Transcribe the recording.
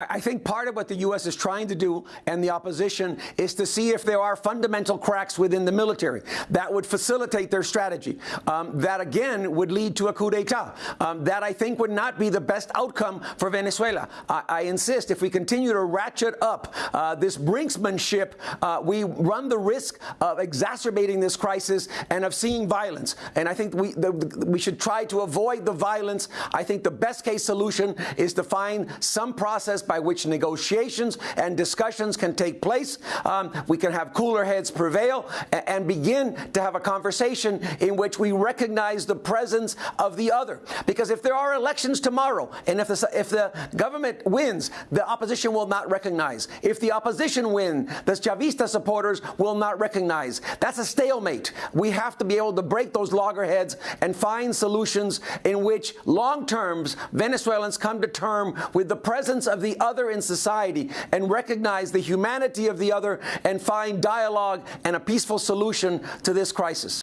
I think part of what the U.S. is trying to do and the opposition is to see if there are fundamental cracks within the military that would facilitate their strategy. Um, that, again, would lead to a coup d'etat. Um, that, I think, would not be the best outcome for Venezuela. I, I insist, if we continue to ratchet up uh, this brinksmanship, uh, we run the risk of exacerbating this crisis and of seeing violence. And I think we, the, we should try to avoid the violence. I think the best case solution is to find some process by which negotiations and discussions can take place. Um, we can have cooler heads prevail and begin to have a conversation in which we recognize the presence of the other. Because if there are elections tomorrow, and if the, if the government wins, the opposition will not recognize. If the opposition wins, the Chavista supporters will not recognize. That's a stalemate. We have to be able to break those loggerheads and find solutions in which long terms Venezuelans come to term with the presence of the other in society and recognize the humanity of the other and find dialogue and a peaceful solution to this crisis.